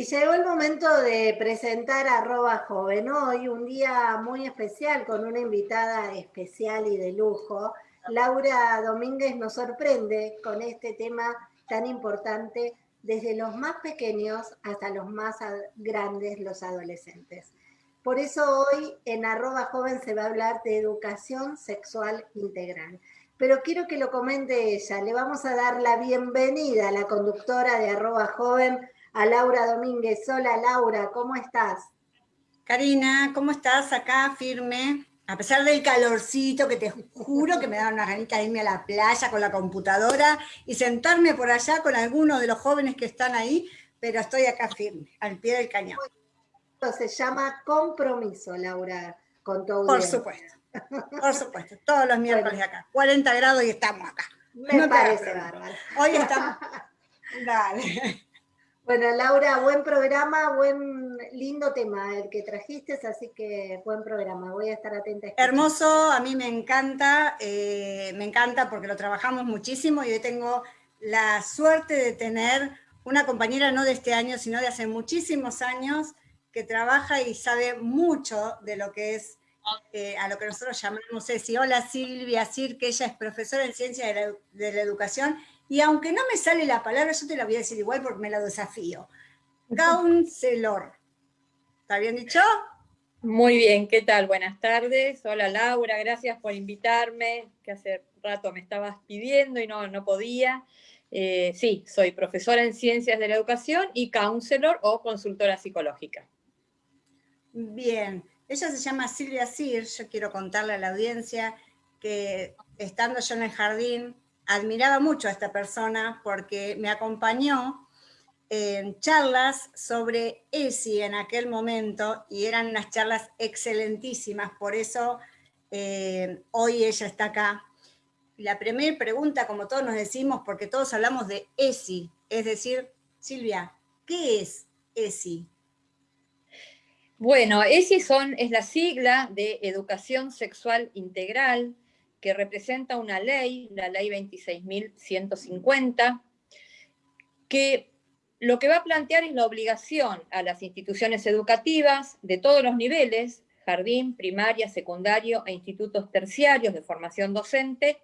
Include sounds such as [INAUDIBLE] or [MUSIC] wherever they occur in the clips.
Y llegó el momento de presentar arroba joven hoy, un día muy especial con una invitada especial y de lujo. Laura Domínguez nos sorprende con este tema tan importante desde los más pequeños hasta los más grandes, los adolescentes. Por eso hoy en arroba joven se va a hablar de educación sexual integral. Pero quiero que lo comente ella. Le vamos a dar la bienvenida a la conductora de arroba joven, a Laura Domínguez. Hola Laura, ¿cómo estás? Karina, ¿cómo estás? Acá firme. A pesar del calorcito, que te juro que me da una ganita de irme a la playa con la computadora y sentarme por allá con alguno de los jóvenes que están ahí, pero estoy acá firme, al pie del cañón. Se llama compromiso, Laura, con tu Por supuesto, por supuesto, todos los miércoles acá. 40 grados y estamos acá. Me parece bárbaro. Hoy estamos... [LAUGHS] Dale. Bueno, Laura, buen programa, buen lindo tema el que trajiste, así que buen programa, voy a estar atenta. A Hermoso, a mí me encanta, eh, me encanta porque lo trabajamos muchísimo y hoy tengo la suerte de tener una compañera no de este año, sino de hace muchísimos años, que trabaja y sabe mucho de lo que es eh, a lo que nosotros llamamos ESI. Hola Silvia Sir, que ella es profesora en Ciencia de la Educación y aunque no me sale la palabra, yo te la voy a decir igual porque me la desafío. Counselor. ¿Está bien dicho? Muy bien, ¿qué tal? Buenas tardes. Hola Laura, gracias por invitarme, que hace rato me estabas pidiendo y no, no podía. Eh, sí, soy profesora en Ciencias de la Educación y counselor o consultora psicológica. Bien, ella se llama Silvia Sir, yo quiero contarle a la audiencia que estando yo en el jardín admiraba mucho a esta persona porque me acompañó en charlas sobre ESI en aquel momento y eran unas charlas excelentísimas, por eso eh, hoy ella está acá. La primera pregunta, como todos nos decimos, porque todos hablamos de ESI, es decir, Silvia, ¿qué es ESI? Bueno, ESI son, es la sigla de Educación Sexual Integral, que representa una ley, la ley 26.150, que lo que va a plantear es la obligación a las instituciones educativas de todos los niveles, jardín, primaria, secundario e institutos terciarios de formación docente,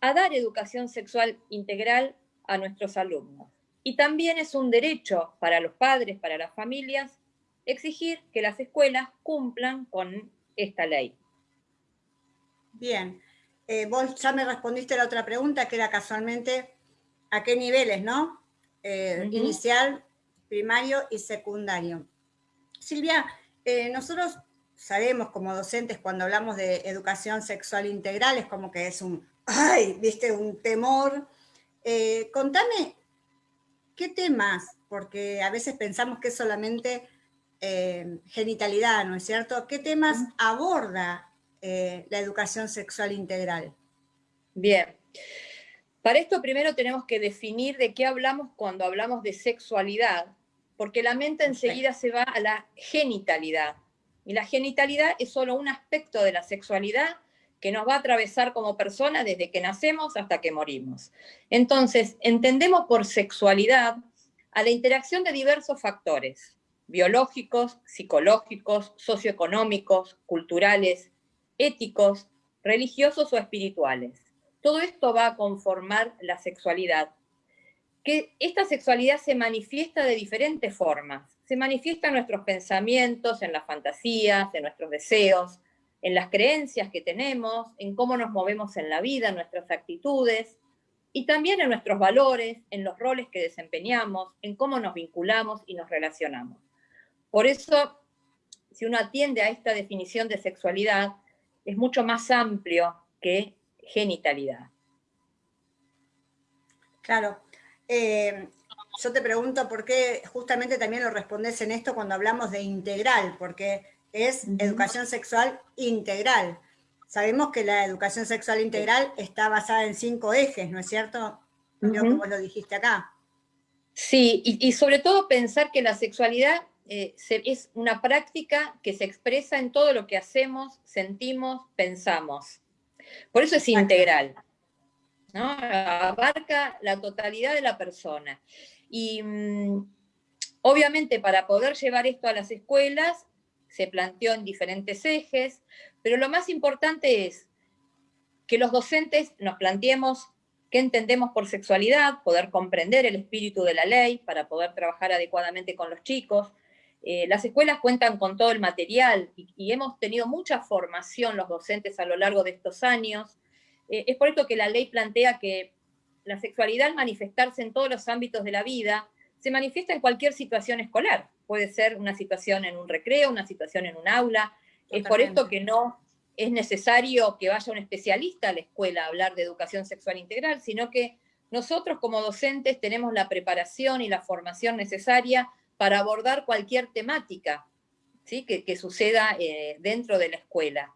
a dar educación sexual integral a nuestros alumnos. Y también es un derecho para los padres, para las familias, exigir que las escuelas cumplan con esta ley. Bien, eh, vos ya me respondiste la otra pregunta, que era casualmente a qué niveles, ¿no? Eh, inicial, primario y secundario. Silvia, eh, nosotros sabemos como docentes cuando hablamos de educación sexual integral, es como que es un, ay, viste, un temor. contame, ¿qué temas? Porque a veces pensamos que es solamente genitalidad, ¿no es cierto? ¿Qué temas aborda eh, la educación sexual integral? Bien. Para esto primero tenemos que definir de qué hablamos cuando hablamos de sexualidad, porque la mente enseguida se va a la genitalidad. Y la genitalidad es solo un aspecto de la sexualidad que nos va a atravesar como persona desde que nacemos hasta que morimos. Entonces, entendemos por sexualidad a la interacción de diversos factores, biológicos, psicológicos, socioeconómicos, culturales, éticos, religiosos o espirituales. Todo esto va a conformar la sexualidad. Que esta sexualidad se manifiesta de diferentes formas. Se manifiesta en nuestros pensamientos, en las fantasías, en nuestros deseos, en las creencias que tenemos, en cómo nos movemos en la vida, en nuestras actitudes, y también en nuestros valores, en los roles que desempeñamos, en cómo nos vinculamos y nos relacionamos. Por eso, si uno atiende a esta definición de sexualidad, es mucho más amplio que genitalidad. Claro. Eh, yo te pregunto por qué justamente también lo respondes en esto cuando hablamos de integral, porque es educación sexual integral. Sabemos que la educación sexual integral está basada en cinco ejes, ¿no es cierto? Creo que vos lo dijiste acá. Sí, y sobre todo pensar que la sexualidad eh, es una práctica que se expresa en todo lo que hacemos, sentimos, pensamos. Por eso es integral. Abarca la totalidad de la persona. Y mm, Obviamente, para poder llevar esto a las escuelas, se planteó en diferentes ejes, pero lo más importante es que los docentes nos planteemos qué entendemos por sexualidad, poder comprender el espíritu de la ley para poder trabajar adecuadamente con los chicos. Eh, las escuelas cuentan con todo el material y, hemos tenido mucha formación los docentes a lo largo de estos años. Eh, es por esto que la ley plantea que la sexualidad al manifestarse en todos los ámbitos de la vida se manifiesta en cualquier situación escolar. Puede ser una situación en un recreo, una situación en un aula. Es por esto que no es necesario que vaya un especialista a la escuela a hablar de educación sexual integral, sino que nosotros como docentes tenemos la preparación y la formación necesaria para abordar cualquier temática ¿sí? que, suceda eh, dentro de la escuela.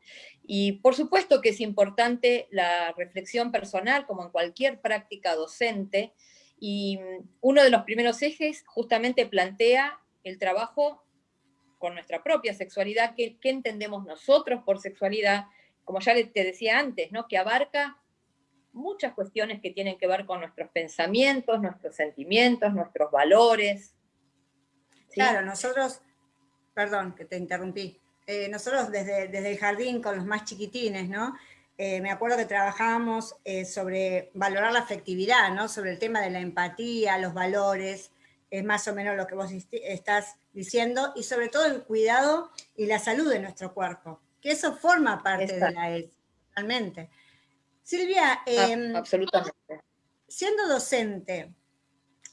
Y por supuesto que es importante la reflexión personal, como en cualquier práctica docente, y mm, uno de los primeros ejes justamente plantea el trabajo con nuestra propia sexualidad, qué, entendemos nosotros por sexualidad, como ya te decía antes, ¿no? que abarca muchas cuestiones que tienen que ver con nuestros pensamientos, nuestros sentimientos, nuestros valores. Claro, nosotros, perdón que te interrumpí, eh, nosotros desde, desde, el jardín con los más chiquitines, ¿no? Eh, me acuerdo que trabajábamos eh, sobre valorar la afectividad, ¿no? Sobre el tema de la empatía, los valores, es más o menos lo que vos estás diciendo, y sobre todo el cuidado y la salud de nuestro cuerpo, que eso forma parte de la ES, realmente. Silvia, em, absolutamente. siendo docente,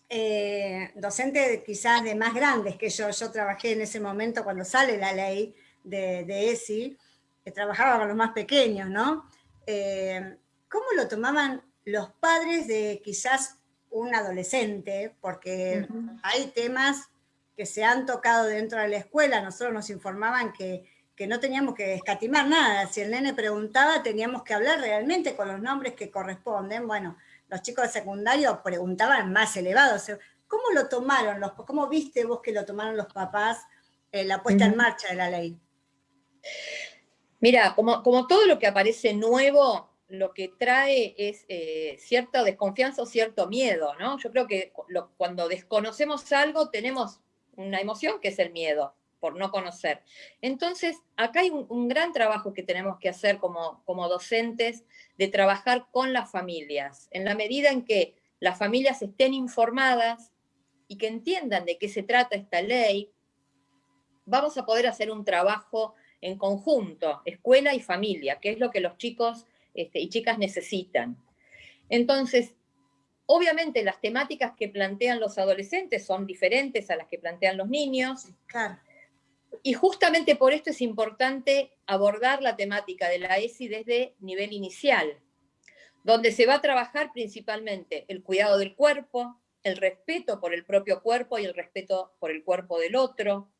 eh, docente quizás de más grandes que yo, yo trabajé en ese momento cuando sale la ley de, ESI, que trabajaba con los más pequeños, ¿no? Eh, ¿Cómo lo tomaban los padres de quizás un adolescente, porque hay temas que se han tocado dentro de la escuela, nosotros nos informaban que, no teníamos que escatimar nada, si el nene preguntaba teníamos que hablar realmente con los nombres que corresponden, bueno, los chicos de secundario preguntaban más elevados, ¿cómo lo tomaron, los, cómo viste vos que lo tomaron los papás la puesta en marcha de la ley? Mira, como, como todo lo que aparece nuevo, lo que trae es eh, cierta desconfianza o cierto miedo, ¿no? Yo creo que cuando desconocemos algo tenemos una emoción que es el miedo por no conocer. Entonces, acá hay un, gran trabajo que tenemos que hacer como, docentes de trabajar con las familias, en la medida en que las familias estén informadas y que entiendan de qué se trata esta ley, vamos a poder hacer un trabajo en conjunto, escuela y familia, que es lo que los chicos este, y chicas necesitan. Entonces, obviamente las temáticas que plantean los adolescentes son diferentes a las que plantean los niños. Y justamente por esto es importante abordar la temática de la ESI desde nivel inicial, donde se va a trabajar principalmente el cuidado del cuerpo, el respeto por el propio cuerpo y el respeto por el cuerpo del otro,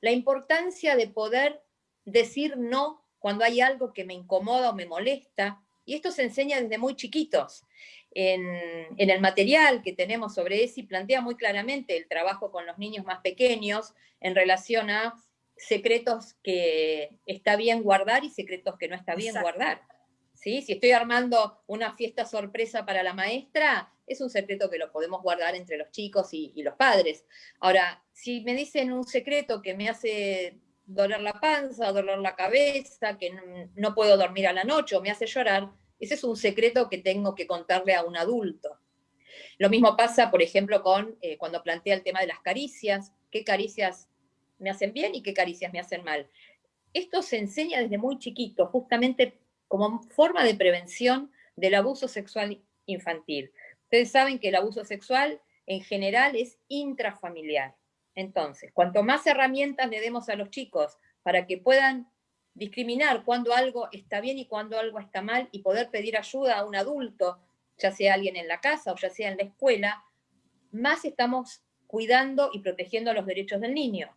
la importancia de poder decir no cuando hay algo que me incomoda o me molesta, y esto se enseña desde muy chiquitos. En, el material que tenemos sobre ESI plantea muy claramente el trabajo con los niños más pequeños en relación a secretos que está bien guardar y secretos que no está bien guardar. ¿Sí? Si estoy armando una fiesta sorpresa para la maestra, es un secreto que lo podemos guardar entre los chicos y, y los padres. Ahora, si me dicen un secreto que me hace doler la panza, doler la cabeza, que no, puedo dormir a la noche o me hace llorar, ese es un secreto que tengo que contarle a un adulto. Lo mismo pasa, por ejemplo, con eh, cuando plantea el tema de las caricias, qué caricias me hacen bien y qué caricias me hacen mal. Esto se enseña desde muy chiquito, justamente como forma de prevención del abuso sexual infantil. Ustedes saben que el abuso sexual en general es intrafamiliar. Entonces, cuanto más herramientas le demos a los chicos para que puedan discriminar cuando algo está bien y cuando algo está mal y poder pedir ayuda a un adulto, ya sea alguien en la casa o ya sea en la escuela, más estamos cuidando y protegiendo los derechos del niño.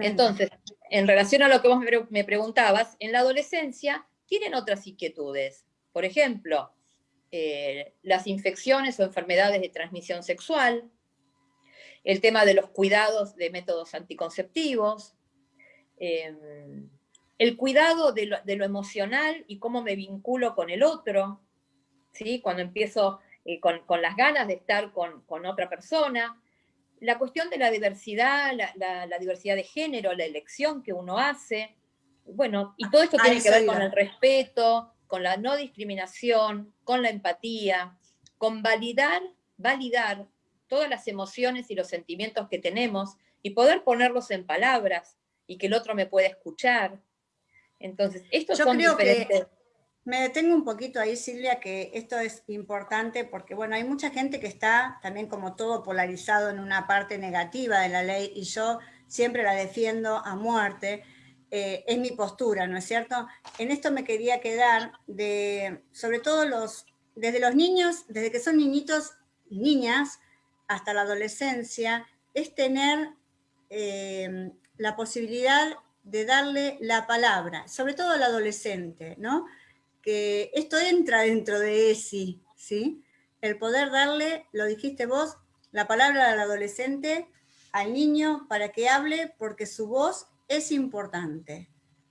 Entonces, en relación a lo que vos me preguntabas, en la adolescencia tienen otras inquietudes. Por ejemplo, eh, las infecciones o enfermedades de transmisión sexual, el tema de los cuidados de métodos anticonceptivos, em, el cuidado de lo, emocional y cómo me vinculo con el otro, ¿sí? cuando empiezo eh, con, las ganas de estar con, otra persona, la cuestión de la diversidad, la, diversidad de género, la elección que uno hace, bueno, y todo esto tiene que ver con el respeto, con la no discriminación, con la empatía, con validar, validar todas las emociones y los sentimientos que tenemos y poder ponerlos en palabras y que el otro me pueda escuchar. Entonces, estos Yo creo Que me detengo un poquito ahí, Silvia, que esto es importante porque, bueno, hay mucha gente que está también como todo polarizado en una parte negativa de la ley y yo siempre la defiendo a muerte. Eh, es mi postura, ¿no es cierto? En esto me quería quedar de, sobre todo los, desde los niños, desde que son niñitos niñas hasta la adolescencia, es tener eh, la posibilidad de darle la palabra, sobre todo al adolescente, ¿no? Que esto entra dentro de ESI, ¿sí? El poder darle, lo dijiste vos, la palabra al adolescente, al niño, para que hable, porque su voz es importante.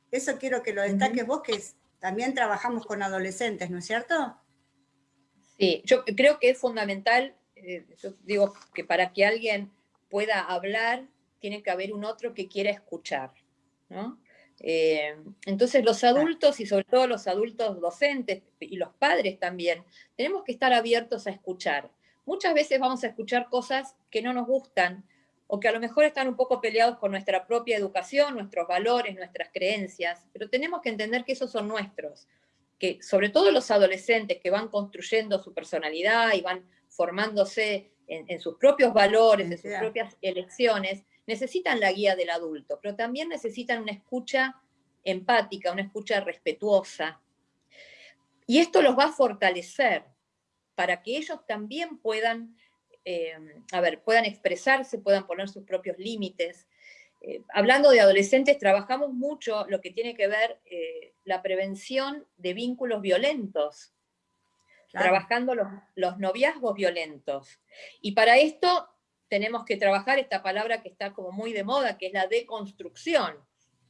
Eso quiero que lo destaques vos, que también trabajamos con adolescentes, ¿no es cierto? Sí, yo creo que es fundamental, eh, yo digo que para que alguien pueda hablar, tiene que haber un otro que quiera escuchar, ¿no? Eh, entonces los adultos y sobre todo los adultos docentes y los padres también, tenemos que estar abiertos a escuchar. Muchas veces vamos a escuchar cosas que no nos gustan o que a lo mejor están un poco peleados con nuestra propia educación, nuestros valores, nuestras creencias, pero tenemos que entender que esos son nuestros, que sobre todo los adolescentes que van construyendo su personalidad y van formándose en, en sus propios valores, en sus propias elecciones, necesitan la guía del adulto, pero también necesitan una escucha empática, una escucha respetuosa. Y esto los va a fortalecer para que ellos también puedan, eh, a ver, puedan expresarse, puedan poner sus propios límites. Eh, hablando de adolescentes, trabajamos mucho lo que tiene que ver eh, la prevención de vínculos violentos, trabajando los, los noviazgos violentos. Y para esto tenemos que trabajar esta palabra que está como muy de moda, que es la deconstrucción.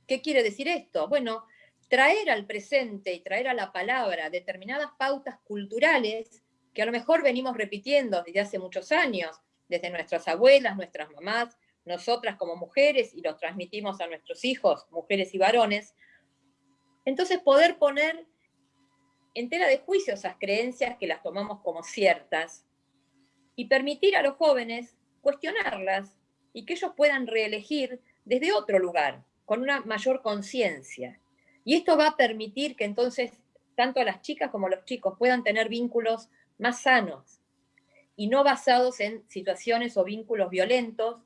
¿Qué quiere decir esto? Bueno, traer al presente y traer a la palabra determinadas pautas culturales que a lo mejor venimos repitiendo desde hace muchos años, desde nuestras abuelas, nuestras mamás, nosotras como mujeres, y los transmitimos a nuestros hijos, mujeres y varones. Entonces poder poner en tela de juicio esas creencias que las tomamos como ciertas y permitir a los jóvenes cuestionarlas y que ellos puedan reelegir desde otro lugar, con una mayor conciencia. Y esto va a permitir que entonces tanto las chicas como los chicos puedan tener vínculos más sanos y no basados en situaciones o vínculos violentos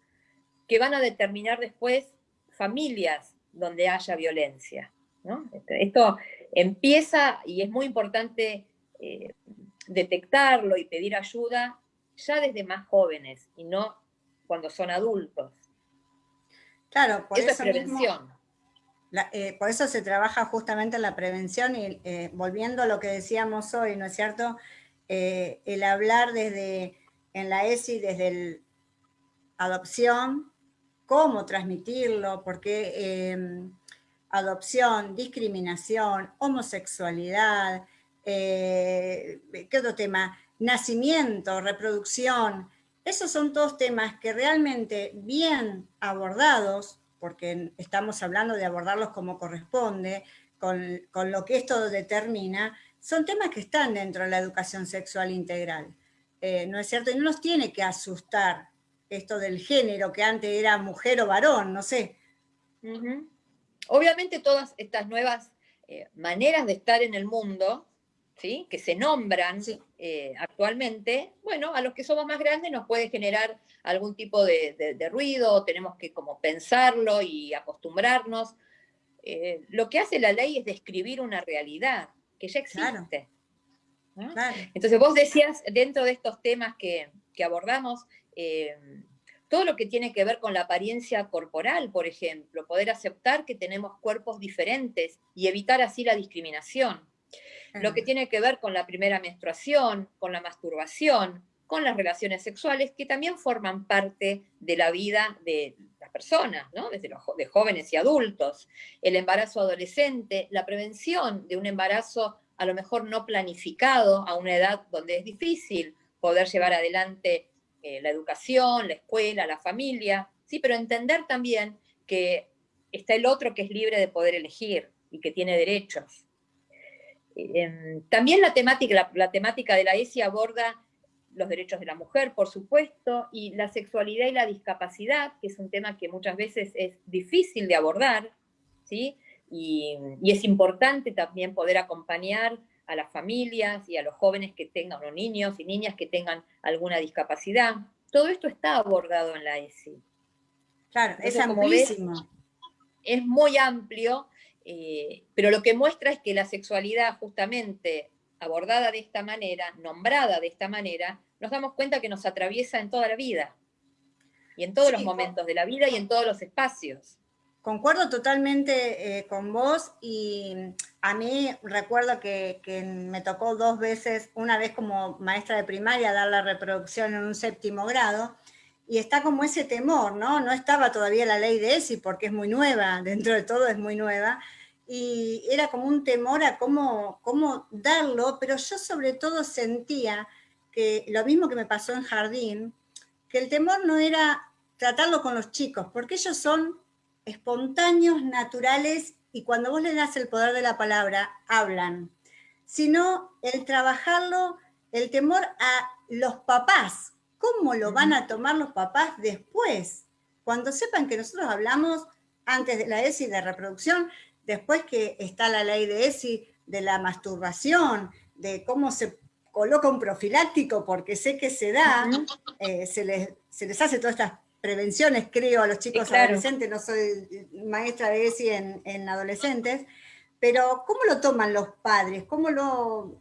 que van a determinar después familias donde haya violencia. Este, esto empieza y es muy importante eh, detectarlo y pedir ayuda ya desde más jóvenes y no cuando son adultos. Claro, por eso, es prevención. Eh, por eso se trabaja justamente en la prevención y eh, volviendo a lo que decíamos hoy, ¿no es cierto? Eh, el hablar desde, en la ESI, desde la adopción, cómo transmitirlo, porque em, adopción, discriminación, homosexualidad, ¿qué otro tema? Nacimiento, reproducción, esos son todos temas que realmente bien abordados, porque estamos hablando de abordarlos como corresponde, con, lo que esto determina, son temas que están dentro de la educación sexual integral. Eh, ¿No es cierto? Y no nos tiene que asustar esto del género, que antes era mujer o varón, no sé. Obviamente todas estas nuevas eh, maneras de estar en el mundo que se nombran eh, actualmente, bueno, a los que somos más grandes nos puede generar algún tipo de, ruido, tenemos que como pensarlo y acostumbrarnos. Eh, lo que hace la ley es describir una realidad que ya existe. Entonces vos decías, dentro de estos temas que, abordamos, eh, todo lo que tiene que ver con la apariencia corporal, por ejemplo, poder aceptar que tenemos cuerpos diferentes y evitar así la discriminación lo que tiene que ver con la primera menstruación, con la masturbación, con las relaciones sexuales, que también forman parte de la vida de las personas, ¿no? desde los, de jóvenes y adultos, el embarazo adolescente, la prevención de un embarazo a lo mejor no planificado a una edad donde es difícil poder llevar adelante eh, la educación, la escuela, la familia, ¿sí? pero entender también que está el otro que es libre de poder elegir y que tiene derechos. Em, también la temática, la, temática de la ESI aborda los derechos de la mujer, por supuesto, y la sexualidad y la discapacidad, que es un tema que muchas veces es difícil de abordar, ¿sí? Y, y, es importante también poder acompañar a las familias y a los jóvenes que tengan, o niños y niñas que tengan alguna discapacidad. Todo esto está abordado en la ESI. Claro, es amplísimo. es muy amplio, eh, pero lo que muestra es que la sexualidad justamente abordada de esta manera, nombrada de esta manera, nos damos cuenta que nos atraviesa en toda la vida, y en todos los momentos de la vida y en todos los espacios. Concuerdo totalmente eh, con vos y a mí recuerdo que, me tocó dos veces, una vez como maestra de primaria dar la reproducción en un séptimo grado y está como ese temor, ¿no? No estaba todavía la ley de ESI porque es muy nueva, [LAUGHS] dentro de todo es muy nueva, y era como un temor a cómo, cómo darlo, pero yo sobre todo sentía que lo mismo que me pasó en jardín, que el temor no era tratarlo con los chicos, porque ellos son espontáneos, naturales, y cuando vos le das el poder de la palabra, hablan. Sino el trabajarlo, el temor a los papás. ¿Cómo lo van a tomar los papás después? Cuando sepan que nosotros hablamos antes de la ESI de reproducción, después que está la ley de ESI de la masturbación, de cómo se coloca un profiláctico, porque sé que se da, eh, se, les, se les hace todas estas prevenciones, creo, a los chicos adolescentes, no soy maestra de ESI en, adolescentes, pero ¿cómo lo toman los padres? ¿Cómo lo,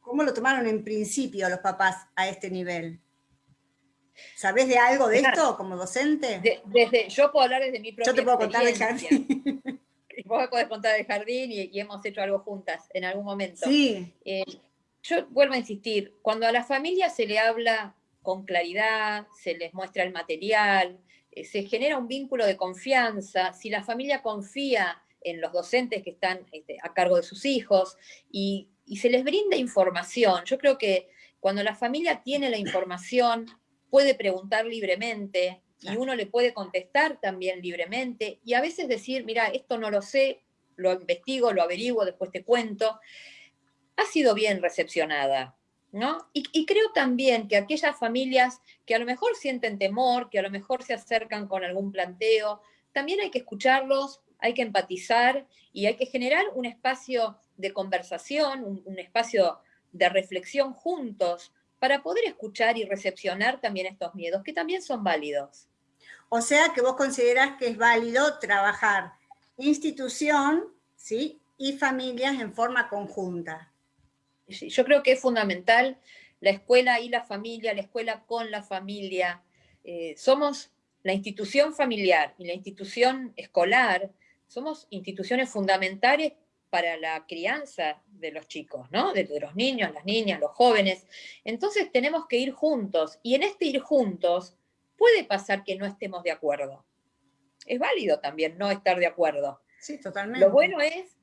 ¿Cómo lo tomaron en principio los papás a este nivel? ¿Sabés de algo de esto como docente? desde, yo puedo hablar desde mi propia Yo te puedo contar de jardín. [LAUGHS] Vos podés contar de jardín y, hemos hecho algo juntas en algún momento. Sí. Eh, yo vuelvo a insistir, cuando a la familia se le habla con claridad, se les muestra el material, eh, se genera un vínculo de confianza, si la familia confía en los docentes que están este, a cargo de sus hijos y, se les brinda información, yo creo que cuando la familia tiene la información, puede preguntar libremente y uno le puede contestar también libremente y a veces decir, mira, esto no lo sé, lo investigo, lo averiguo, después te cuento, ha sido bien recepcionada. Y, creo también que aquellas familias que a lo mejor sienten temor, que a lo mejor se acercan con algún planteo, también hay que escucharlos, hay que empatizar y hay que generar un espacio de conversación, un, espacio de reflexión juntos para poder escuchar y recepcionar también estos miedos, que también son válidos. O sea que vos considerás que es válido trabajar institución ¿sí? y familias en forma conjunta yo creo que es fundamental la escuela y la familia, la escuela con la familia. Eh, somos la institución familiar y la institución escolar, somos instituciones fundamentales para la crianza de los chicos, ¿no? De, de, los niños, las niñas, los jóvenes. Entonces tenemos que ir juntos y en este ir juntos puede pasar que no estemos de acuerdo. Es válido también no estar de acuerdo. Sí, totalmente. Lo bueno es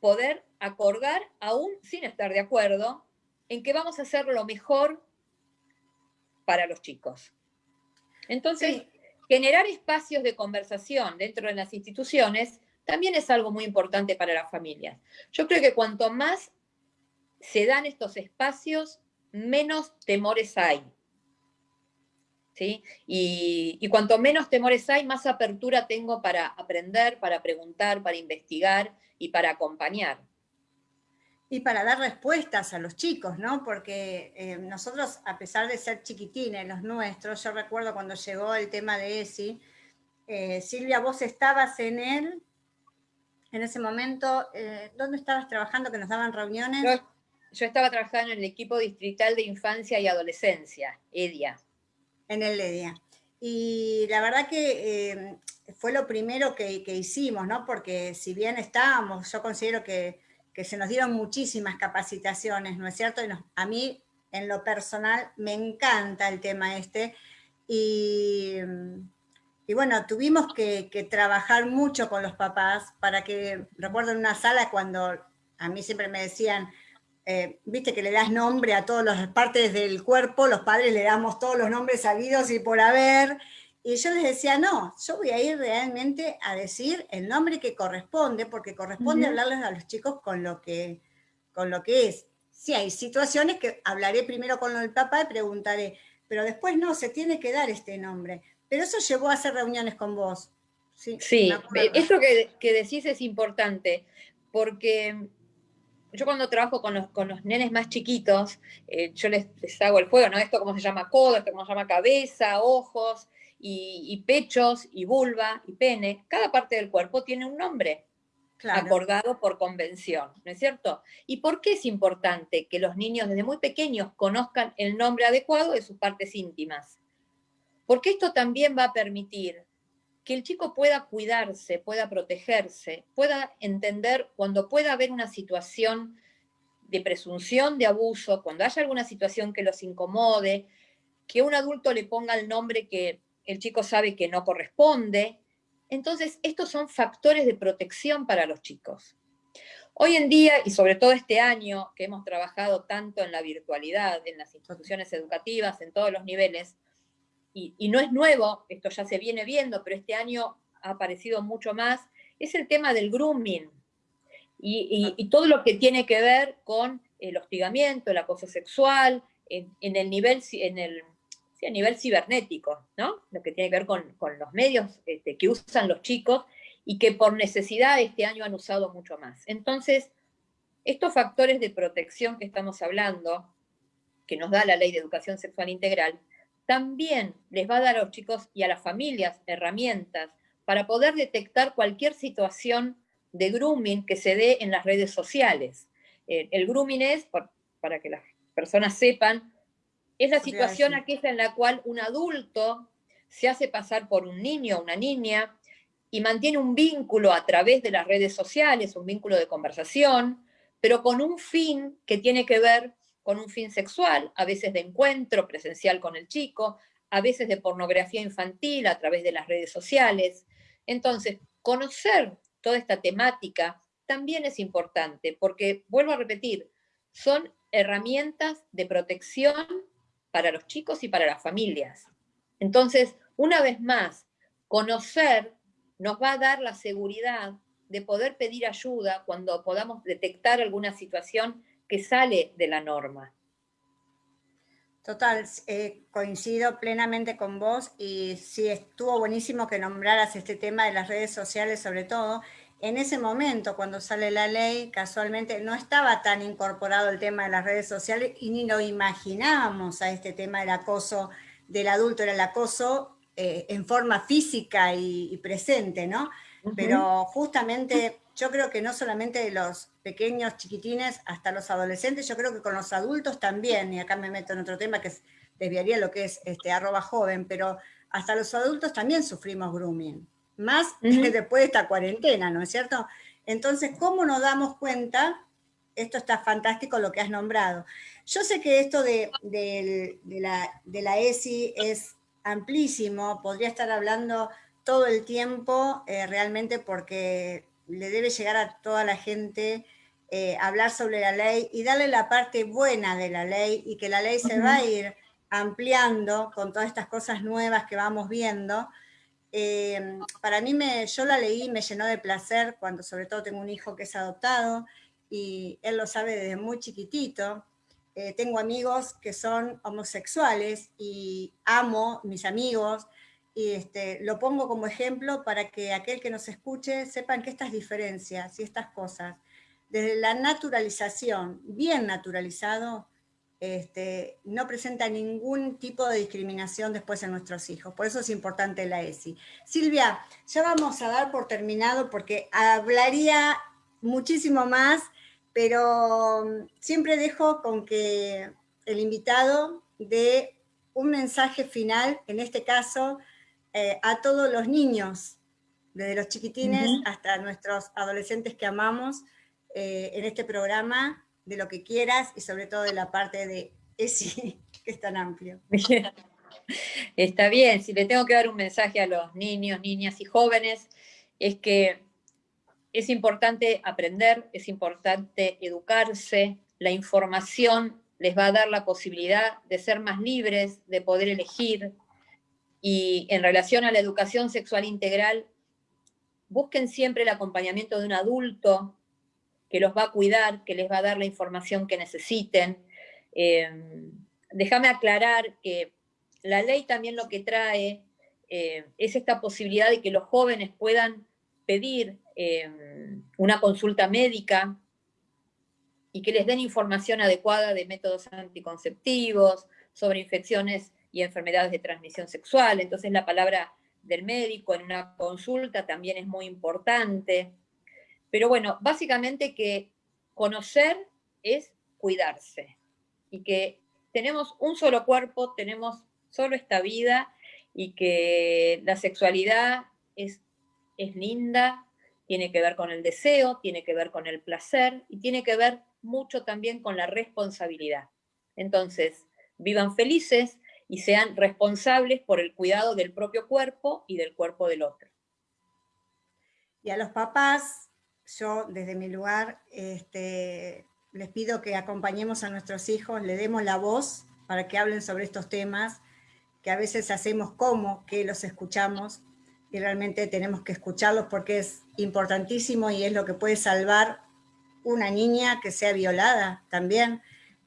poder acordar, aún sin estar de acuerdo, en que vamos a hacer lo mejor para los chicos. Entonces, generar espacios de conversación dentro de las instituciones también es algo muy importante para las familias. Yo creo que cuanto más se dan estos espacios, menos temores hay. ¿Sí? Y, cuanto menos temores hay, más apertura tengo para aprender, para preguntar, para investigar y para acompañar. Y para dar respuestas a los chicos, ¿no? Porque eh, nosotros, a pesar de ser chiquitines, los nuestros, yo recuerdo cuando llegó el tema de ESI, eh, Silvia, vos estabas en él, en ese momento, eh, ¿dónde estabas trabajando que nos daban reuniones? Yo, yo, estaba trabajando en el equipo distrital de infancia y adolescencia, EDIA. En el EDIA. Y la verdad que fue lo primero que, hicimos, ¿no? Porque si bien estábamos, yo considero que, se nos dieron muchísimas capacitaciones, ¿no es cierto? Y a mí, en lo personal, me encanta el tema este. Y, bueno, tuvimos que, trabajar mucho con los papás para que, recuerdo en una sala cuando a mí siempre me decían, eh, viste que le das nombre a todas las partes del cuerpo, los padres le damos todos los nombres sabidos y por haber, y yo les decía, no, yo voy a ir realmente a decir el nombre que corresponde, porque corresponde hablarles a los chicos con lo, que, con lo que es. Sí, hay situaciones que hablaré primero con el papá y preguntaré, pero después no, se tiene que dar este nombre. Pero eso llevó a hacer reuniones con vos. Sí, sí esto que, que, decís es importante, porque yo cuando trabajo con los, con los nenes más chiquitos, eh, yo les, les, hago el juego, ¿no? Esto cómo se llama codo, esto cómo se llama cabeza, ojos, y, pechos, y vulva, y pene, cada parte del cuerpo tiene un nombre acordado por convención, ¿no es cierto? ¿Y por qué es importante que los niños desde muy pequeños conozcan el nombre adecuado de sus partes íntimas? Porque esto también va a permitir que el chico pueda cuidarse, pueda protegerse, pueda entender cuando pueda haber una situación de presunción de abuso, cuando haya alguna situación que los incomode, que un adulto le ponga el nombre que el chico sabe que no corresponde. Entonces, estos son factores de protección para los chicos. Hoy en día, y sobre todo este año, que hemos trabajado tanto en la virtualidad, en las instituciones educativas, en todos los niveles, y, no es nuevo, esto ya se viene viendo, pero este año ha aparecido mucho más, es el tema del grooming, y, todo lo que tiene que ver con el hostigamiento, el acoso sexual, en, en el nivel, en el a nivel cibernético, ¿no? Lo que tiene que ver con, los medios este, que usan los chicos y que por necesidad este año han usado mucho más. Entonces, estos factores de protección que estamos hablando, que nos da la ley de educación sexual integral, también les va a dar a los chicos y a las familias herramientas para poder detectar cualquier situación de grooming que se dé en las redes sociales. Eh, el grooming es, para que las personas sepan, es la situación aquella en la cual un adulto se hace pasar por un niño o una niña y mantiene un vínculo a través de las redes sociales, un vínculo de conversación, pero con un fin que tiene que ver con un fin sexual, a veces de encuentro presencial con el chico, a veces de pornografía infantil a través de las redes sociales. Entonces, conocer toda esta temática también es importante, porque, vuelvo a repetir, son herramientas de protección para los chicos y para las familias. Entonces, una vez más, conocer nos va a dar la seguridad de poder pedir ayuda cuando podamos detectar alguna situación que sale de la norma. Total, eh, coincido plenamente con vos y sí, estuvo buenísimo que nombraras este tema de las redes sociales sobre todo, en ese momento, cuando sale la ley, casualmente no estaba tan incorporado el tema de las redes sociales y ni lo imaginábamos a este tema del acoso del adulto, era el acoso eh, en forma física y, presente, ¿no? Pero justamente yo creo que no solamente de los pequeños chiquitines hasta los adolescentes, yo creo que con los adultos también, y acá me meto en otro tema que desviaría lo que es este, arroba joven, pero hasta los adultos también sufrimos grooming más [LAUGHS] después de esta cuarentena, ¿no es cierto? Entonces, ¿cómo nos damos cuenta? Esto está fantástico lo que has nombrado. Yo sé que esto de, la, ESI es amplísimo, podría estar hablando todo el tiempo eh, realmente porque le debe llegar a toda la gente eh, hablar sobre la ley y darle la parte buena de la ley y que la ley se va a ir ampliando con todas estas cosas nuevas que vamos viendo, eh, para mí, me, yo la leí y me llenó de placer cuando sobre todo tengo un hijo que es adoptado y él lo sabe desde muy chiquitito. Eh, tengo amigos que son homosexuales y amo mis amigos y este, lo pongo como ejemplo para que aquel que nos escuche sepan que estas diferencias y estas cosas, desde la naturalización, bien naturalizado, este, no presenta ningún tipo de discriminación después en nuestros hijos. Por eso es importante la ESI. Silvia, ya vamos a dar por terminado porque hablaría muchísimo más, pero siempre dejo con que el invitado dé un mensaje final, en este caso, eh, a todos los niños, desde los chiquitines hasta nuestros adolescentes que amamos, eh, en este programa, de lo que quieras y sobre todo de la parte de ESI, [LAUGHS] que es tan amplio. Está bien, si le tengo que dar un mensaje a los niños, niñas y jóvenes, es que es importante aprender, es importante educarse, la información les va a dar la posibilidad de ser más libres, de poder elegir, y en relación a la educación sexual integral, busquen siempre el acompañamiento de un adulto que los va a cuidar, que les va a dar la información que necesiten. Eh, déjame aclarar que la ley también lo que trae eh, es esta posibilidad de que los jóvenes puedan pedir eh, una consulta médica y que les den información adecuada de métodos anticonceptivos, sobre infecciones y enfermedades de transmisión sexual. Entonces la palabra del médico en una consulta también es muy importante. Pero bueno, básicamente que conocer es cuidarse y que tenemos un solo cuerpo, tenemos solo esta vida y que la sexualidad es, es linda, tiene que ver con el deseo, tiene que ver con el placer y tiene que ver mucho también con la responsabilidad. Entonces, vivan felices y sean responsables por el cuidado del propio cuerpo y del cuerpo del otro. Y a los papás, yo desde mi lugar este, les pido que acompañemos a nuestros hijos, le demos la voz para que hablen sobre estos temas, que a veces hacemos como que los escuchamos y realmente tenemos que escucharlos porque es importantísimo y es lo que puede salvar una niña que sea violada también,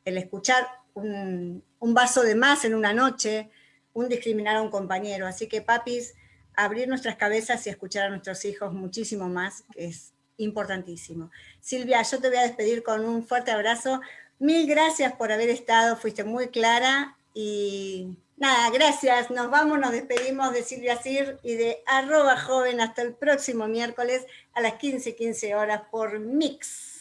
el escuchar un, vaso de más en una noche, un discriminar a un compañero. Así que papis, abrir nuestras cabezas y escuchar a nuestros hijos muchísimo más, que es importantísimo. Silvia, yo te voy a despedir con un fuerte abrazo. Mil gracias por haber estado, fuiste muy clara y nada, gracias. Nos vamos, nos despedimos de Silvia Sir y de arroba joven hasta el próximo miércoles a las 15.15 horas por Mix.